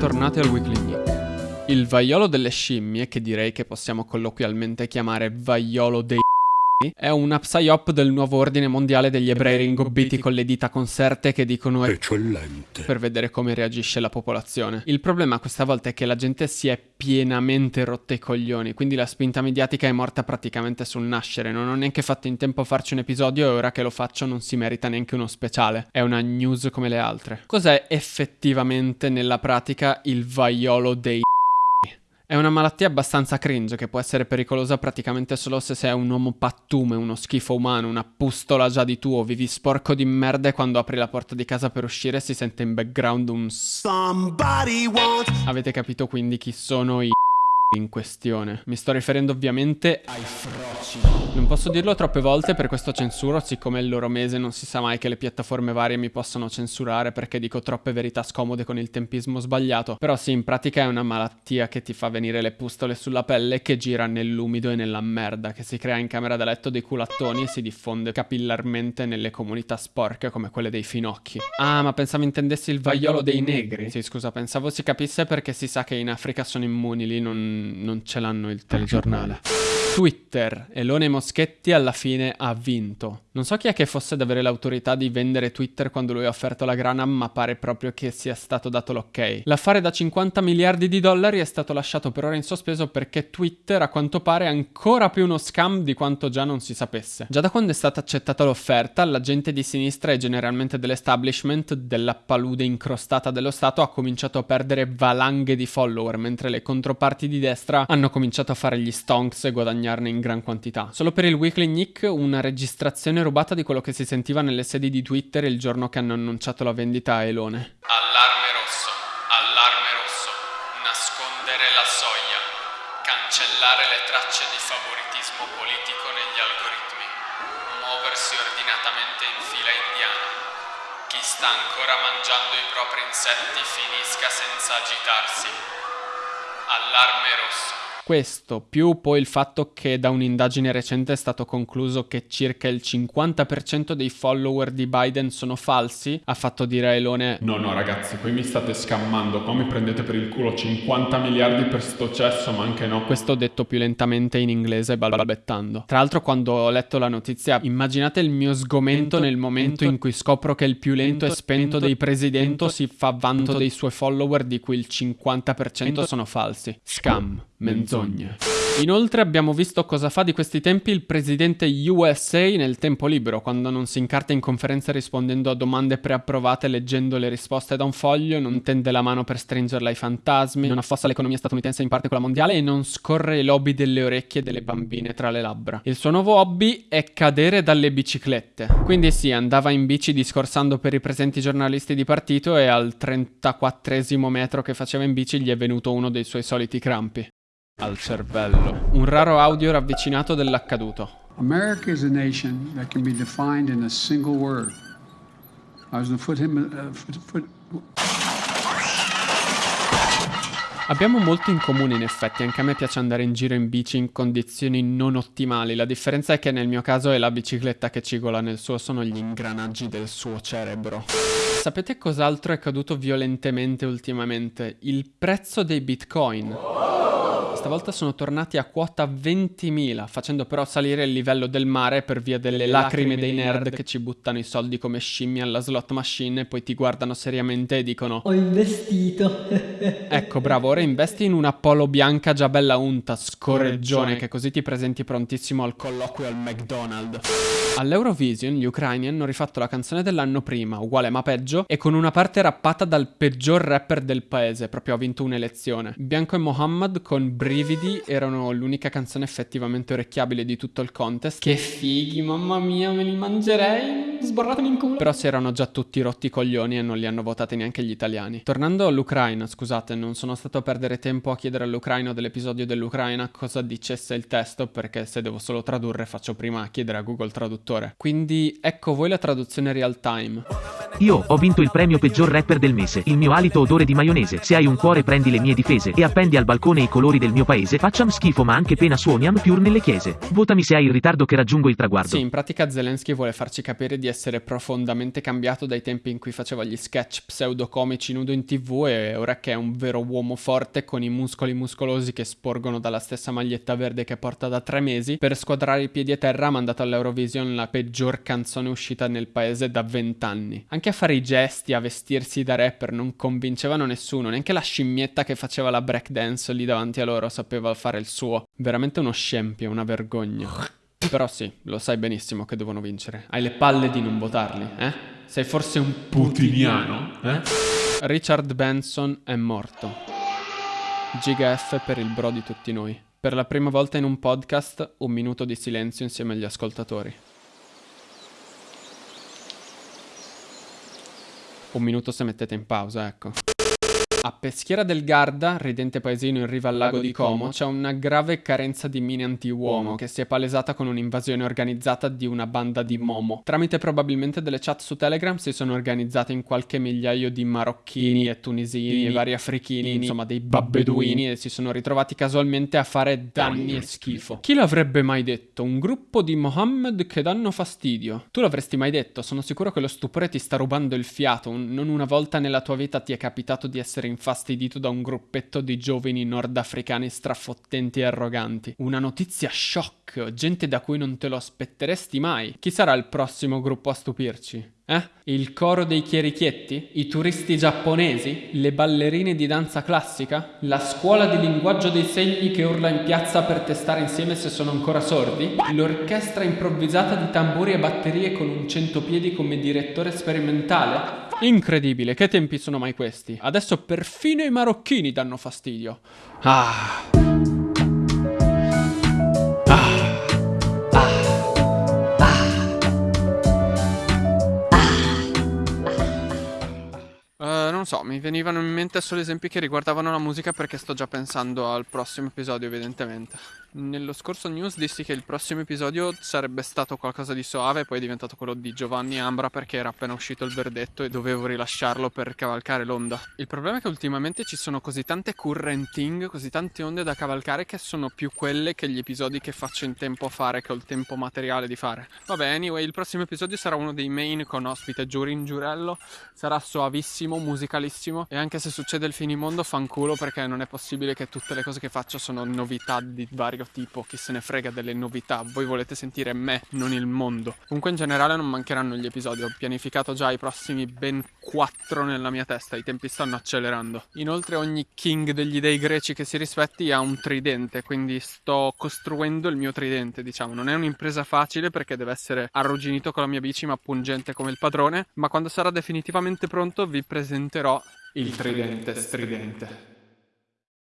bentornati al Weekly Nick. Il vaiolo delle scimmie, che direi che possiamo colloquialmente chiamare vaiolo dei è una psyop del nuovo ordine mondiale degli ebrei ringobbiti con le dita conserte che dicono Eccellente. per vedere come reagisce la popolazione. Il problema questa volta è che la gente si è pienamente rotta i coglioni, quindi la spinta mediatica è morta praticamente sul nascere. Non ho neanche fatto in tempo a farci un episodio e ora che lo faccio non si merita neanche uno speciale. È una news come le altre. Cos'è effettivamente nella pratica il vaiolo dei è una malattia abbastanza cringe che può essere pericolosa praticamente solo se sei un uomo pattume, uno schifo umano, una pustola già di tuo, vivi sporco di merda e quando apri la porta di casa per uscire si sente in background un Somebody wants Avete capito quindi chi sono i in questione. Mi sto riferendo ovviamente ai froci. Non posso dirlo troppe volte per questo censuro, siccome è il loro mese non si sa mai che le piattaforme varie mi possano censurare perché dico troppe verità scomode con il tempismo sbagliato. Però sì, in pratica è una malattia che ti fa venire le pustole sulla pelle che gira nell'umido e nella merda, che si crea in camera da letto dei culattoni e si diffonde capillarmente nelle comunità sporche come quelle dei finocchi. Ah, ma pensavo intendessi il vaiolo dei negri. Sì, scusa, pensavo si capisse perché si sa che in Africa sono immuni, lì non non ce l'hanno il telegiornale. Twitter, Elone Moschetti alla fine ha vinto. Non so chi è che fosse ad avere l'autorità di vendere Twitter quando lui ha offerto la grana, ma pare proprio che sia stato dato l'ok. L'affare da 50 miliardi di dollari è stato lasciato per ora in sospeso perché Twitter a quanto pare è ancora più uno scam di quanto già non si sapesse. Già da quando è stata accettata l'offerta, la gente di sinistra e generalmente dell'establishment della palude incrostata dello Stato ha cominciato a perdere valanghe di follower, mentre le controparti di destra hanno cominciato a fare gli stonks e guadagnarne in gran quantità. Solo per il Weekly Nick una registrazione rubata di quello che si sentiva nelle sedi di Twitter il giorno che hanno annunciato la vendita a Elone. Allarme rosso, allarme rosso, nascondere la soglia, cancellare le tracce di favoritismo politico negli algoritmi, muoversi ordinatamente in fila indiana. Chi sta ancora mangiando i propri insetti finisca senza agitarsi. Allarme rosso. Questo, più poi il fatto che da un'indagine recente è stato concluso che circa il 50% dei follower di Biden sono falsi, ha fatto dire a Elone No, no, ragazzi, poi mi state scammando. Qua mi prendete per il culo 50 miliardi per sto cesso, ma anche no. Questo detto più lentamente in inglese balbettando. Tra l'altro quando ho letto la notizia, immaginate il mio sgomento nel momento in cui scopro che il più lento e spento dei presidenti si fa vanto dei suoi follower di cui il 50% sono falsi. Scam, menzogne. Inoltre abbiamo visto cosa fa di questi tempi il presidente USA nel tempo libero, quando non si incarta in conferenza rispondendo a domande preapprovate leggendo le risposte da un foglio, non tende la mano per stringerla ai fantasmi, non affossa l'economia statunitense in parte quella mondiale e non scorre i lobby delle orecchie delle bambine tra le labbra. Il suo nuovo hobby è cadere dalle biciclette. Quindi sì, andava in bici discorsando per i presenti giornalisti di partito e al 34esimo metro che faceva in bici gli è venuto uno dei suoi soliti crampi al cervello. Un raro audio ravvicinato dell'accaduto. America is a nation that can be defined in a single word. I was to put him. Uh, foot, foot, Abbiamo molto in comune in effetti, anche a me piace andare in giro in bici in condizioni non ottimali, la differenza è che nel mio caso è la bicicletta che cigola nel suo, sono gli ingranaggi del suo cerebro. Sapete cos'altro è caduto violentemente ultimamente? Il prezzo dei bitcoin. Stavolta sono tornati a quota 20.000, facendo però salire il livello del mare per via delle lacrime dei nerd che ci buttano i soldi come scimmie alla slot machine e poi ti guardano seriamente e dicono Ho investito. Ecco, bravo, ora investi in una polo bianca già bella unta, scorreggione, che così ti presenti prontissimo al colloquio al McDonald's. All'Eurovision gli ucraini hanno rifatto la canzone dell'anno prima, uguale ma peggio, e con una parte rappata dal peggior rapper del paese, proprio ha vinto un'elezione. Bianco e Mohammed con Brividi erano l'unica canzone effettivamente orecchiabile di tutto il contest. Che fighi, mamma mia, me li mangerei, sborratemi in culo. Però si erano già tutti rotti i coglioni e non li hanno votati neanche gli italiani. Tornando all'Ucraina, scusate, non sono stato a perdere tempo a chiedere all'Ucraino dell'episodio dell'Ucraina cosa dicesse il testo, perché se devo solo tradurre faccio prima chiedere a Google Traduttore. Quindi ecco voi la traduzione real time. Io ho vinto il premio peggior rapper del mese. Il mio alito odore di maionese. Se hai un cuore prendi le mie difese e appendi al balcone i colori del mio paese. Facciam schifo ma anche pena suoniam più nelle chiese. Votami se hai il ritardo che raggiungo il traguardo. Sì, in pratica Zelensky vuole farci capire di essere profondamente cambiato dai tempi in cui faceva gli sketch pseudocomici nudo in tv e ora che è un vero uomo forte con i muscoli muscolosi che sporgono dalla stessa maglietta verde che porta da tre mesi, per squadrare i piedi a terra ha mandato all'Eurovision la peggior canzone uscita nel paese da vent'anni. Anche a fare i gesti, a vestirsi da rapper non convincevano nessuno, neanche la scimmietta che faceva la breakdance lì davanti a loro sapeva fare il suo. Veramente uno scempio, una vergogna. Però sì, lo sai benissimo che devono vincere. Hai le palle di non votarli, eh? Sei forse un putiniano, eh? Richard Benson è morto. Giga F per il bro di tutti noi. Per la prima volta in un podcast, un minuto di silenzio insieme agli ascoltatori. Un minuto se mettete in pausa, ecco. A Peschiera del Garda, ridente paesino in riva al lago di Como, c'è una grave carenza di mine anti-uomo che si è palesata con un'invasione organizzata di una banda di Momo. Tramite probabilmente delle chat su Telegram si sono organizzate in qualche migliaio di marocchini e tunisini e vari africhini, insomma dei babbeduini e si sono ritrovati casualmente a fare danni e schifo. Chi l'avrebbe mai detto? Un gruppo di Mohammed che danno fastidio. Tu l'avresti mai detto? Sono sicuro che lo stupore ti sta rubando il fiato. Non una volta nella tua vita ti è capitato di essere infastidito da un gruppetto di giovani nordafricani strafottenti e arroganti. Una notizia shock, gente da cui non te lo aspetteresti mai. Chi sarà il prossimo gruppo a stupirci? Eh? Il coro dei chierichietti? I turisti giapponesi? Le ballerine di danza classica? La scuola di linguaggio dei segni che urla in piazza per testare insieme se sono ancora sordi? L'orchestra improvvisata di tamburi e batterie con un centopiedi come direttore sperimentale? Incredibile, che tempi sono mai questi? Adesso perfino i marocchini danno fastidio. Ah. So, mi venivano in mente solo esempi che riguardavano la musica perché sto già pensando al prossimo episodio, evidentemente. Nello scorso news dissi che il prossimo episodio sarebbe stato qualcosa di soave, poi è diventato quello di Giovanni Ambra perché era appena uscito il verdetto e dovevo rilasciarlo per cavalcare l'onda. Il problema è che ultimamente ci sono così tante currenting, così tante onde da cavalcare che sono più quelle che gli episodi che faccio in tempo a fare, che ho il tempo materiale di fare. Vabbè, anyway, il prossimo episodio sarà uno dei main con ospite Giurin Giurello, sarà soavissimo, musicalissimo e anche se succede il finimondo fanculo perché non è possibile che tutte le cose che faccio sono novità di vario tipo chi se ne frega delle novità, voi volete sentire me, non il mondo. Comunque in generale non mancheranno gli episodi, ho pianificato già i prossimi ben 4 nella mia testa, i tempi stanno accelerando. Inoltre ogni king degli dei greci che si rispetti ha un tridente, quindi sto costruendo il mio tridente, diciamo. Non è un'impresa facile perché deve essere arrugginito con la mia bici ma pungente come il padrone, ma quando sarà definitivamente pronto vi presenterò il tridente stridente.